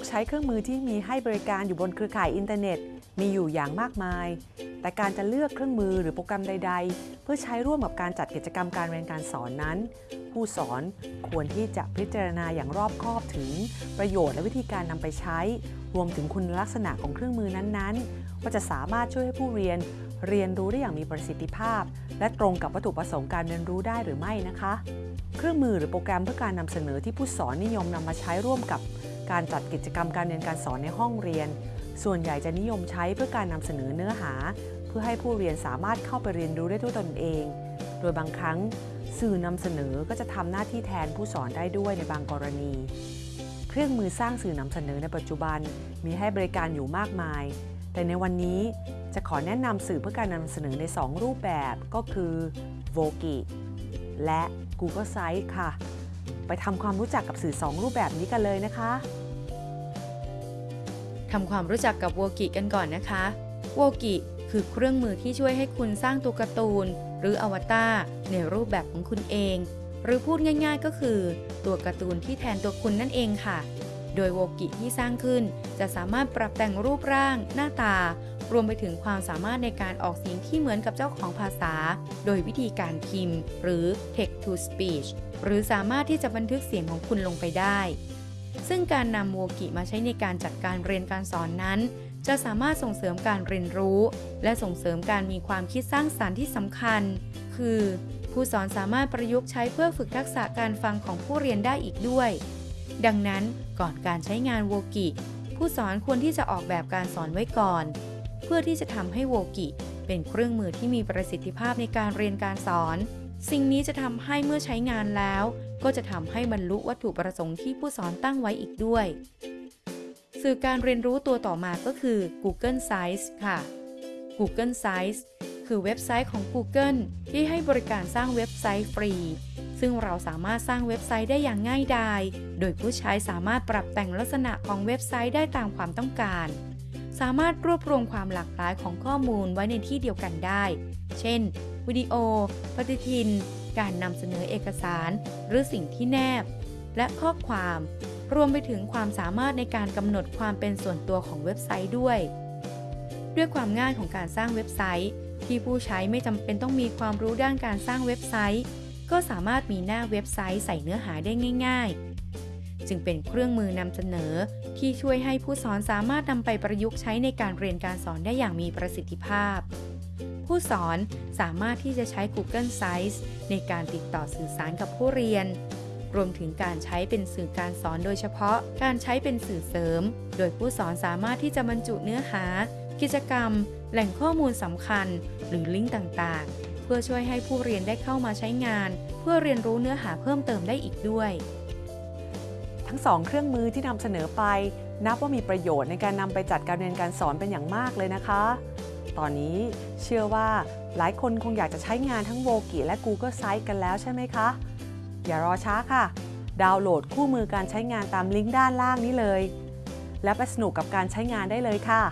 กใช้เครื่องมือที่มีให้บริการอยู่บนเครือข่ายอินเทอร์เน็ต มีอยู่อย่างมากมาย แต่การจะเลือกเครื่องมือหรือโปรแกรมใด ๆ เพื่อใช้ร่วมกับการจัดกิจกรรมการเรียนการสอนนั้น ผู้สอนควรที่จะพิจารณาอย่างรอบคอบถึง ประโยชน์และวิธีการนำไปใช้ รวมถึงคุณลักษณะของเครื่องมือนั้นๆ ว่าจะสามารถช่วยให้ผู้เรียน เรียนรู้ได้อย่างมีประสิทธิภาพ และตรงกับวัตถุประสงค์การเรียนรู้ได้หรือไม่นะคะ เครื่องมือหรือโปรแกรมเพื่อการนำเสนอที่ผู้สอนนิยมนำมาใช้ร่วมกับ การจัดกิจกรรมการเรียนการสอนในห้องเรียน ส่วนใหญ่จะนิยมใช้เพื่อการนำเสนอเนื้อหา เพื่อให้ผู้เรียนสามารถเข้าไปเรียนรู้ได้ด้วยตนเอง โดยบางครั้ง สื่อนำเสนอก็จะทำหน้าที่แทนผู้สอนได้ด้วยในบางกรณี เครื่องมือสร้างสื่อนำเสนอในปัจจุบัน มีให้บริการอยู่มากมาย แต่ในวันนี้จะขอแนะนำสื่อเพื่อการนำเสนอใน 2 รูปแบบก็คือ v o g i และ Google Sites ค่ะ ไปทำความรู้จักกับสื่อ 2 รูปแบบนี้กันเลยนะคะทำความรู้จักกับโวกิกันก่อนนะคะโวกิคือเครื่องมือที่ช่วยให้คุณสร้างตัวการ์ตูน หรืออวตารในรูปแบบของคุณเอง หรือพูดง่ายๆก็คือ ตัวการ์ตูนที่แทนตัวคุณนั่นเองค่ะ โดยโวกิที่สร้างขึ้นจะสามารถปรับแต่งรูปร่าง หน้าตา รวมไปถึงความสามารถในการออกเสียงที่เหมือนกับเจ้าของภาษา โดยวิธีการพิมพ์ หรือ text to speech หรือสามารถที่จะบันทึกเสียงของคุณลงไปได้ ซึ่งการนำโวกิมาใช้ในการจัดการเรียนการสอนนั้น จะสามารถส่งเสริมการเรียนรู้ และส่งเสริมการมีความคิดสร้างสารรค์ที่สำคัญ คือ ผู้สอนสามารถประยุกต์ใช้เพื่อฝึกทักษะการฟังของผู้เรียนได้อีกด้วย ดังนั้นก่อนการใช้งานโวกิผู้สอนควรที่จะออกแบบการสอนไว้ก่อน เพื่อที่จะทำให้โวกิ เป็นเครื่องมือที่มีประสิทธิภาพในการเรียนการสอน สิ่งนี้จะทำให้เมื่อใช้งานแล้ว ก็จะทำให้บรรลุวัตถุประสงค์ที่ผู้สอนตั้งไว้อีกด้วย สื่อการเรียนรู้ตัวต่อมาก็คือ Google Sites ค่ะ Google Sites คือเว็บไซต์ของ Google ที่ให้บริการสร้างเว็บไซต์ฟรี ซึ่งเราสามารถสร้างเว็บไซต์ได้อย่างง่ายดาย โดยผู้ใช้สามารถปรับแต่งลักษณะของเว็บไซต์ได้ตามความต้องการ สามารถรวบรวมความหลากหลายของข้อมูลไว้ในที่เดียวกันได้ เช่น วิดีโอ ปฏิทิน การนำเสนอเอกสาร หรือสิ่งที่แนบ และข้อความ รวมไปถึงความสามารถในการกำหนดความเป็นส่วนตัวของเว็บไซต์ด้วย ด้วยความง่ายของการสร้างเว็บไซต์ ที่ผู้ใช้ไม่จำเป็นต้องมีความรู้ด้านการสร้างเว็บไซต์ ก็สามารถมีหน้าเว็บไซต์ใส่เนื้อหาได้ง่าย ๆ จึงเป็นเครื่องมือนำเสนอ ที่ช่วยให้ผู้สอนสามารถนำไปประยุกต์ใช้ในการเรียนการสอนได้อย่างมีประสิทธิภาพ ผู้สอนสามารถที่จะใช้ Google Sites ในการติดต่อสื่อสารกับผู้เรียน รวมถึงการใช้เป็นสื่อการสอนโดยเฉพาะ การใช้เป็นสื่อเสริม โดยผู้สอนสามารถที่จะบรรจุเนื้อหา กิจกรรม แหล่งข้อมูลสำคัญ หรือลิงก์ต่างๆ เพื่อช่วยให้ผู้เรียนได้เข้ามาใช้งาน เพื่อเรียนรู้เนื้อหาเพิ่มเติมได้อีกด้วย ทั้งสองเครื่องมือที่นำเสนอไป นับว่ามีประโยชน์ในการนำไปจัดการเรียนการสอนเป็นอย่างมากเลยนะคะ ตอนนี้เชื่อว่าหลายคนคงอยากจะใช้งานทั้งโวกิและ Google Sites กันแล้วใช่ไหมคะ อย่ารอช้าค่ะ ดาวน์โหลดคู่มือการใช้งานตามลิงก์ด้านล่างนี้เลย แล้วไปสนุกกับการใช้งานได้เลยค่ะ